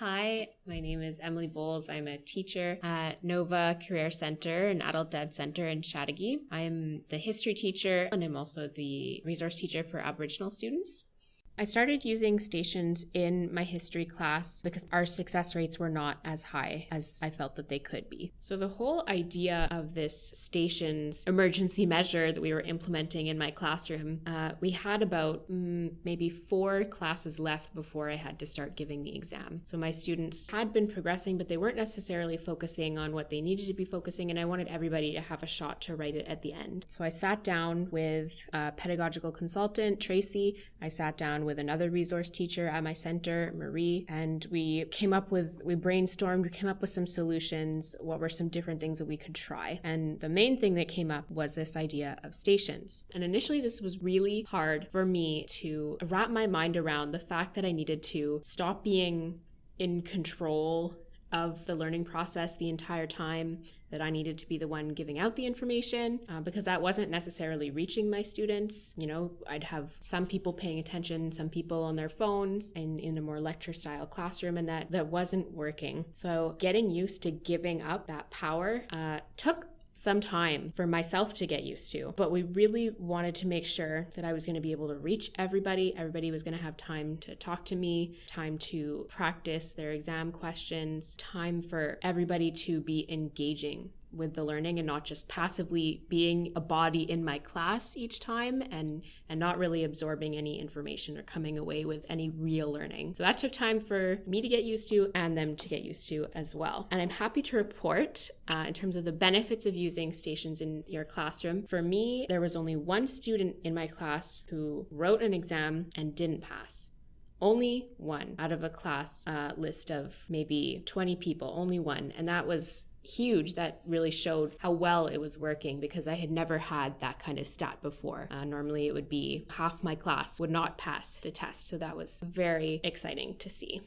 Hi, my name is Emily Bowles. I'm a teacher at Nova Career Center, an adult ed center in Chateauguay. I'm the history teacher and I'm also the resource teacher for Aboriginal students. I started using stations in my history class because our success rates were not as high as I felt that they could be. So, the whole idea of this stations emergency measure that we were implementing in my classroom, uh, we had about mm, maybe four classes left before I had to start giving the exam. So, my students had been progressing, but they weren't necessarily focusing on what they needed to be focusing, and I wanted everybody to have a shot to write it at the end. So, I sat down with a pedagogical consultant, Tracy. I sat down with another resource teacher at my center, Marie, and we came up with, we brainstormed, we came up with some solutions. What were some different things that we could try? And the main thing that came up was this idea of stations. And initially, this was really hard for me to wrap my mind around the fact that I needed to stop being in control of the learning process the entire time, that I needed to be the one giving out the information uh, because that wasn't necessarily reaching my students. You know, I'd have some people paying attention, some people on their phones and in a more lecture style classroom, and that, that wasn't working. So getting used to giving up that power uh, took some time for myself to get used to. But we really wanted to make sure that I was going to be able to reach everybody. Everybody was going to have time to talk to me, time to practice their exam questions, time for everybody to be engaging with the learning and not just passively being a body in my class each time and and not really absorbing any information or coming away with any real learning. So that took time for me to get used to and them to get used to as well. And I'm happy to report uh, in terms of the benefits of using stations in your classroom. For me, there was only one student in my class who wrote an exam and didn't pass only one out of a class uh, list of maybe 20 people, only one. And that was huge that really showed how well it was working because I had never had that kind of stat before. Uh, normally, it would be half my class would not pass the test. So that was very exciting to see.